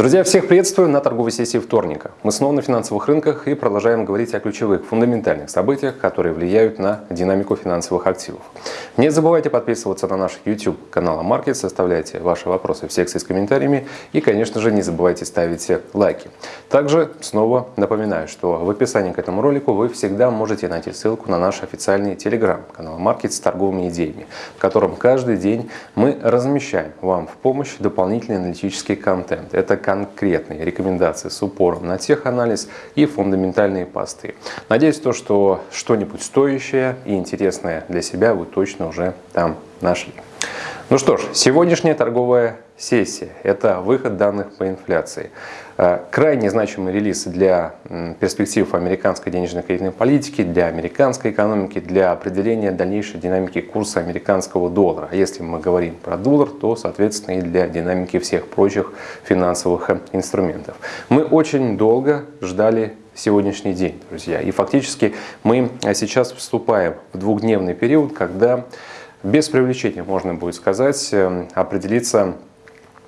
Друзья, всех приветствую на торговой сессии вторника. Мы снова на финансовых рынках и продолжаем говорить о ключевых фундаментальных событиях, которые влияют на динамику финансовых активов. Не забывайте подписываться на наш YouTube канал Market, составляйте ваши вопросы в секции с комментариями и, конечно же, не забывайте ставить лайки. Также снова напоминаю, что в описании к этому ролику вы всегда можете найти ссылку на наш официальный Telegram канал Market с торговыми идеями, в котором каждый день мы размещаем вам в помощь дополнительный аналитический контент. Это конкретные рекомендации с упором на теханализ и фундаментальные посты. Надеюсь, то, что что-нибудь стоящее и интересное для себя вы точно уже там нашли. Ну что ж, сегодняшняя торговая сессия – это выход данных по инфляции. Э, крайне значимый релиз для перспектив американской денежной кредитной политики, для американской экономики, для определения дальнейшей динамики курса американского доллара. А если мы говорим про доллар, то, соответственно, и для динамики всех прочих финансовых э, инструментов. Мы очень долго ждали сегодняшний день, друзья. И фактически мы э, сейчас вступаем в двухдневный период, когда без привлечения, можно будет сказать, определиться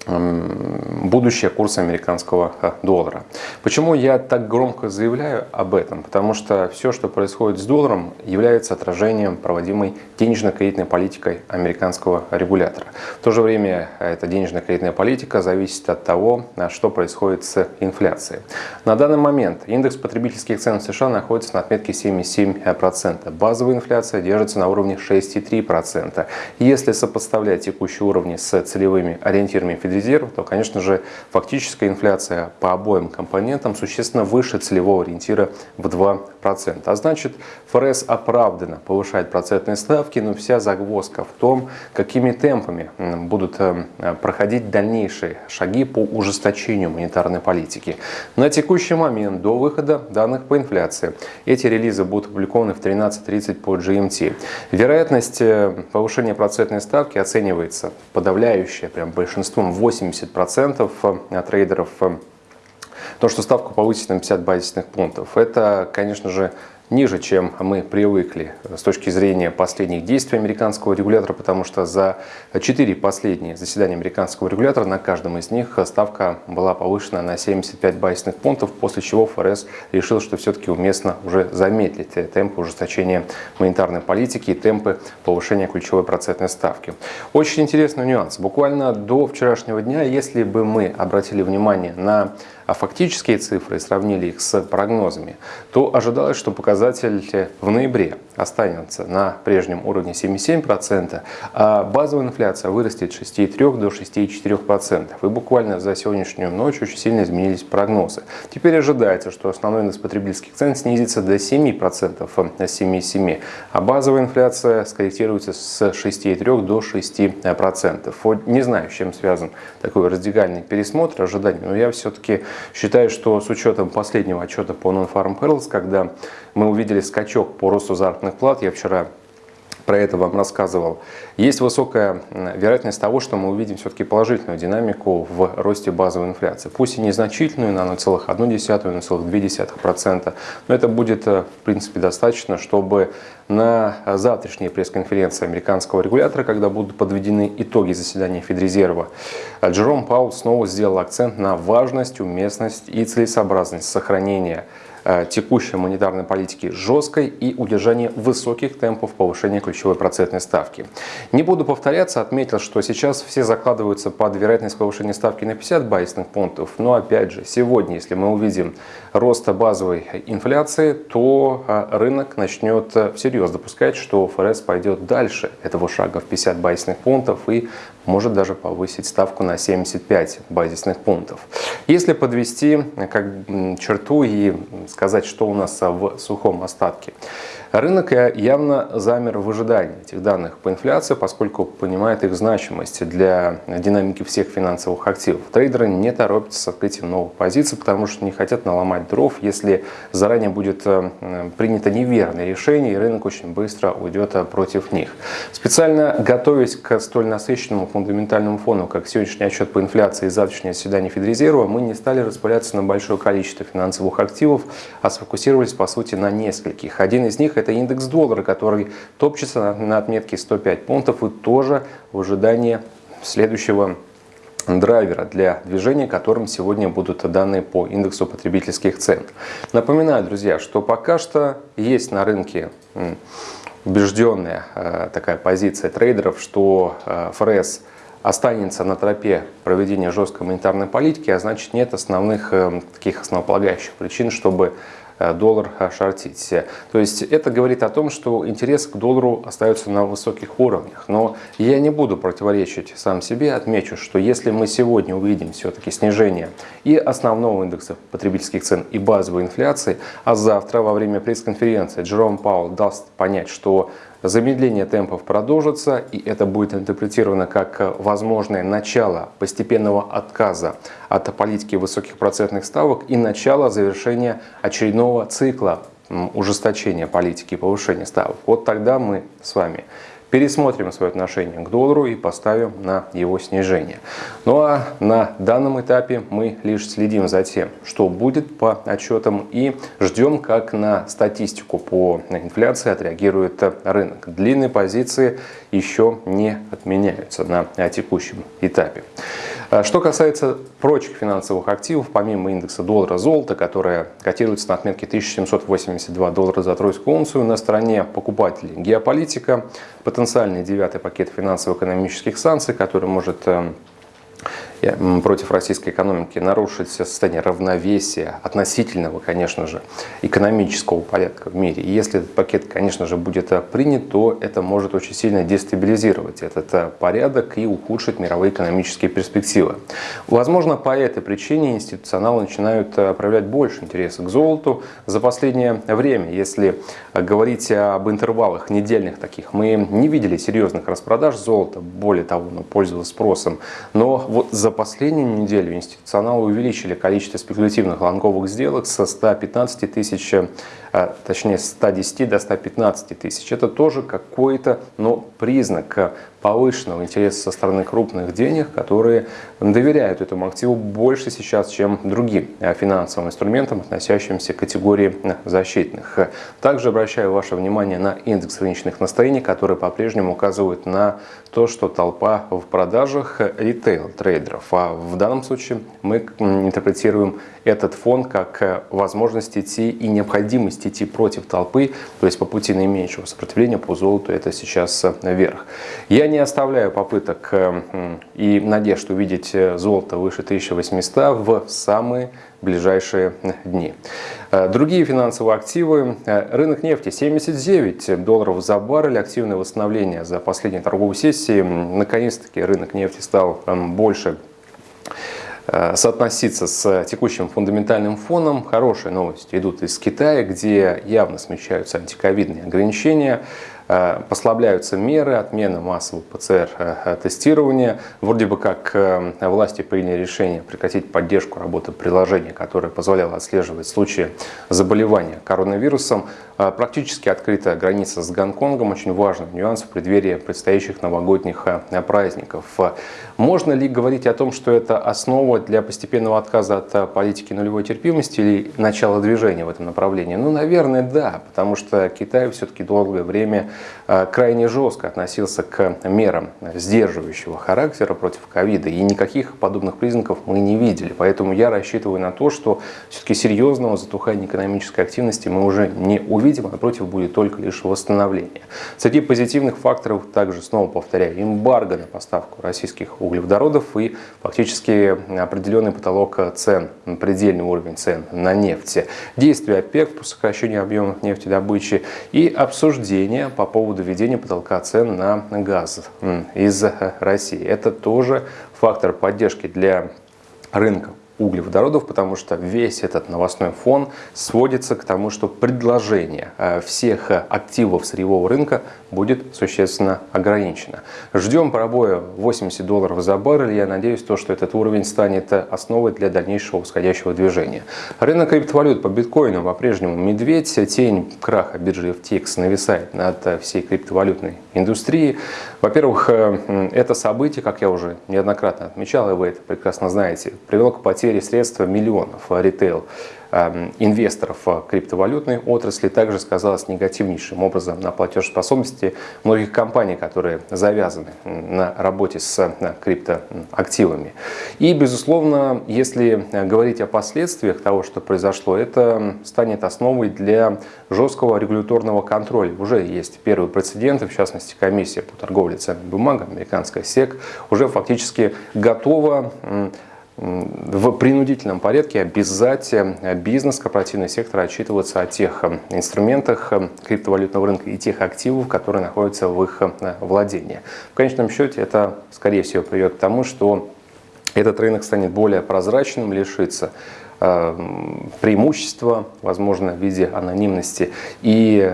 будущее курса американского э, доллара. Почему я так громко заявляю об этом? Потому что все, что происходит с долларом, является отражением проводимой денежно-кредитной политикой американского регулятора. В то же время э, эта денежно-кредитная политика зависит от того, э, что происходит с инфляцией. На данный момент индекс потребительских цен в США находится на отметке 7,7%. Базовая инфляция держится на уровне 6,3%. Если сопоставлять текущие уровни с целевыми ориентирами Федерального Федрезерва, то, конечно же, фактическая инфляция по обоим компонентам существенно выше целевого ориентира в 2%. А значит, ФРС оправданно повышает процентные ставки, но вся загвоздка в том, какими темпами будут э, проходить дальнейшие шаги по ужесточению монетарной политики. На текущий момент, до выхода данных по инфляции, эти релизы будут опубликованы в 13.30 по GMT. Вероятность э, повышения процентной ставки оценивается подавляющая, прям большинством 80% э, трейдеров э, то, что ставку повысить на 50 базисных пунктов. Это, конечно же, ниже, чем мы привыкли с точки зрения последних действий американского регулятора, потому что за четыре последние заседания американского регулятора на каждом из них ставка была повышена на 75 базисных пунктов, после чего ФРС решил, что все-таки уместно уже замедлить темпы ужесточения монетарной политики и темпы повышения ключевой процентной ставки. Очень интересный нюанс. Буквально до вчерашнего дня, если бы мы обратили внимание на фактические цифры и сравнили их с прогнозами, то ожидалось, что показатели показатель в ноябре останется на прежнем уровне 7,7%, а базовая инфляция вырастет с 6,3 до 6,4%. И буквально за сегодняшнюю ночь очень сильно изменились прогнозы. Теперь ожидается, что основной индекс потребительских цен снизится до 7%, на 7,7%, а базовая инфляция скорректируется с 6,3 до 6%. Вот не знаю, с чем связан такой радикальный пересмотр ожиданий, но я все-таки считаю, что с учетом последнего отчета по Non-Farm Payrolls, когда мы увидели скачок по росту заработных плат. Я вчера про это вам рассказывал. Есть высокая вероятность того, что мы увидим все-таки положительную динамику в росте базовой инфляции. Пусть и незначительную, на 0,1-0,2%, но это будет, э, в принципе, достаточно, чтобы на завтрашней пресс-конференции американского регулятора, когда будут подведены итоги заседания Федрезерва, Джером Паул снова сделал акцент на важность, уместность и целесообразность сохранения Э, текущей монетарной политики жесткой и удержание высоких темпов повышения ключевой процентной ставки. Не буду повторяться, отметил, что сейчас все закладываются под вероятность повышения ставки на 50 базисных пунктов, но опять же, сегодня, если мы увидим рост базовой инфляции, то э, рынок начнет э, всерьез допускать, что ФРС пойдет дальше этого шага в 50 базисных пунктов и может даже повысить ставку на 75 базисных пунктов. Если подвести как черту и сказать, что у нас в сухом остатке. Рынок явно замер в ожидании этих данных по инфляции, поскольку понимает их значимость для динамики всех финансовых активов. Трейдеры не торопятся с открытием новых позиций, потому что не хотят наломать дров, если заранее будет э, принято неверное решение, и рынок очень быстро уйдет э, против них. Специально готовясь к столь насыщенному фундаментальному фону, как сегодняшний отчет по инфляции и завтрашнее заседание Федрезерва, мы не стали распыляться на большое количество финансовых активов, а сфокусировались по сути на нескольких. Один из них это индекс доллара, который топчется на отметке 105 пунктов и тоже в ожидании следующего драйвера для движения, которым сегодня будут данные по индексу потребительских цен. Напоминаю, друзья, что пока что есть на рынке убежденная э, такая позиция трейдеров, что э, ФРС останется на тропе проведения жесткой монетарной политики, а значит нет основных э, таких основополагающих причин, чтобы Э, доллар шортить. То есть это говорит о том, что интерес к доллару остается на высоких уровнях. Но я не буду противоречить сам себе, отмечу, что если мы сегодня увидим все-таки снижение и основного индекса потребительских цен, и базовой инфляции, а завтра во время пресс-конференции Джером Паул даст понять, что Замедление темпов продолжится, и это будет интерпретировано как возможное начало постепенного отказа от политики высоких процентных ставок и начало завершения очередного цикла ужесточения политики повышения ставок. Вот тогда мы с вами пересмотрим свое отношение к доллару и поставим на его снижение. Ну а на данном этапе мы лишь следим за тем, что будет по отчетам и ждем, как на статистику по инфляции отреагирует рынок. Длинные позиции еще не отменяются на текущем этапе. А что касается прочих финансовых активов, помимо индекса доллара-золота, которая котируется на отметке 1782 доллара за тройскую унцию, на стороне покупателей геополитика, потенциальный девятый пакет финансово-экономических санкций, который может эм, против российской экономики нарушить состояние равновесия относительного, конечно же, экономического порядка в мире. И если этот пакет, конечно же, будет э, принят, то это может очень сильно дестабилизировать этот э, порядок и ухудшить мировые экономические перспективы. Возможно, по этой причине институционалы начинают э, проявлять больше интереса к золоту за последнее время. Если говорить об интервалах недельных таких, мы не видели серьезных распродаж золота, более того, оно пользовалось спросом. Но вот за последнюю неделю институционалы увеличили количество спекулятивных лонговых сделок со 115 тысяч, а, точнее 110 до 115 тысяч. Это тоже какой-то но признак повышенного интереса со стороны крупных денег, которые доверяют этому активу больше сейчас, чем другим финансовым инструментам, относящимся к категории защитных. Также обращаю ваше внимание на индекс рыночных настроений, который по-прежнему указывает на то, что толпа в продажах ритейл-трейдеров. А в данном случае мы интерпретируем этот фон как возможность идти и необходимость идти против толпы, то есть по пути наименьшего сопротивления по золоту это сейчас вверх. Я не оставляю попыток э, и надежд увидеть э, золото выше 1800 в самые ближайшие дни. Э, другие финансовые активы. Рынок нефти 79 долларов за баррель. Активное восстановление за последние торговые сессии. Наконец-таки рынок нефти стал больше соотноситься с текущим фундаментальным фоном. Хорошие новости идут из Китая, где явно смещаются антиковидные ограничения. Э, послабляются меры, отмена массового ПЦР-тестирования. Вроде бы как э, власти приняли решение прекратить поддержку работы приложения, которое позволяло отслеживать случаи заболевания коронавирусом. Э, практически открыта граница с Гонконгом, очень важный нюанс в преддверии предстоящих новогодних праздников. Можно ли говорить о том, что это основа для постепенного отказа от политики нулевой терпимости или начала движения в этом направлении? Ну, наверное, да, потому что Китай все-таки долгое время Э, крайне жестко относился к мерам сдерживающего характера против ковида. И никаких подобных признаков мы не видели. Поэтому я рассчитываю на то, что все-таки серьезного затухания экономической активности мы уже не увидим, а напротив будет только лишь восстановление. Среди позитивных факторов также, снова повторяю, эмбарго на поставку российских углеводородов и фактически определенный потолок цен, предельный уровень цен на нефть. Действия ОПЕК по сокращению объемов нефтедобычи и обсуждение по поводу введения потолка цен на газ из России. Это тоже фактор поддержки для рынка углеводородов, потому что весь этот новостной фон сводится к тому, что предложение э, всех активов сырьевого рынка будет существенно ограничено. Ждем пробоя 80 долларов за баррель. Я надеюсь, то, что этот уровень станет основой для дальнейшего восходящего движения. Рынок криптовалют по биткоину по-прежнему медведь. Тень краха биржи FTX нависает над всей криптовалютной индустрией. Во-первых, э, это событие, как я уже неоднократно отмечал, и вы это прекрасно знаете, привело к потере потери средств миллионов ритейл Эм, инвесторов криптовалютной отрасли также сказалось негативнейшим образом на платежеспособности многих компаний, которые завязаны на работе с э, криптоактивами. И, безусловно, если говорить о последствиях того, что произошло, это станет основой для жесткого регуляторного контроля. Уже есть первые прецеденты, в частности, комиссия по торговле ценными бумагами, американская СЕК, уже фактически готова в принудительном порядке обязать э, бизнес, корпоративный сектор отчитываться о тех э, инструментах э, криптовалютного рынка и тех активов, которые находятся в их владении. В конечном счете это, скорее всего, приведет к тому, что этот рынок станет более прозрачным, лишится преимущества, возможно, в виде анонимности. И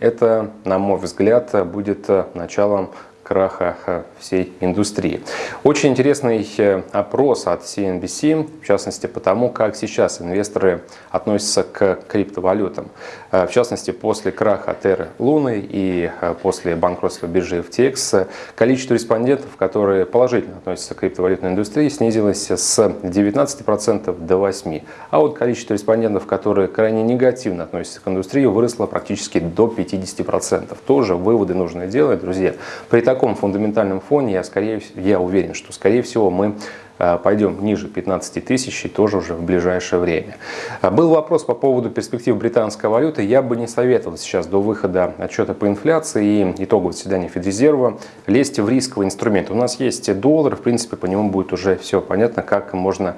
это, на мой взгляд, будет началом краха э, всей индустрии. Очень интересный э, опрос от CNBC, в частности потому, как сейчас инвесторы относятся к криптовалютам. Э, в частности, после краха Terra Луны и после банкротства биржи FTX, количество респондентов, которые положительно относятся к криптовалютной индустрии, снизилось с 19% до 8%. А вот количество респондентов, которые крайне негативно относятся к индустрии, выросло практически до 50%. Тоже выводы нужно делать, друзья. При таком фундаментальном фоне я, скорее, я уверен, что, скорее всего, мы э, пойдем ниже 15 тысяч и тоже уже в ближайшее время. Э, был вопрос по поводу перспектив британской валюты. Я бы не советовал сейчас до выхода отчета по инфляции и итогового заседания Федрезерва лезть в рисковый инструмент. У нас есть доллар, в принципе, по нему будет уже все понятно, как можно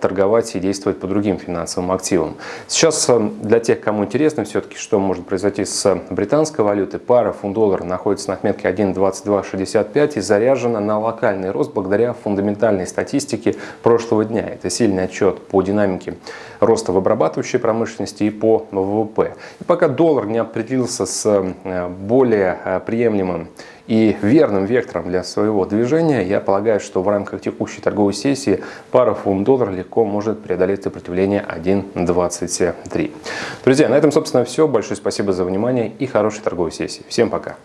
торговать и действовать по другим финансовым активам. Сейчас э, для тех, кому интересно все-таки, что может произойти с британской валютой, пара фунт-доллар находится на отметке 1.2265 и заряжена на локальный рост благодаря фундаментальной статистике прошлого дня. Это сильный отчет по динамике роста в обрабатывающей промышленности и по ВВП. И пока доллар не определился с э, более приемлемым и верным вектором для своего движения, я полагаю, что в рамках текущей торговой сессии пара фунт-доллар легко может преодолеть сопротивление 1.23. Друзья, на этом, собственно, все. Большое спасибо за внимание и хорошей торговой сессии. Всем пока!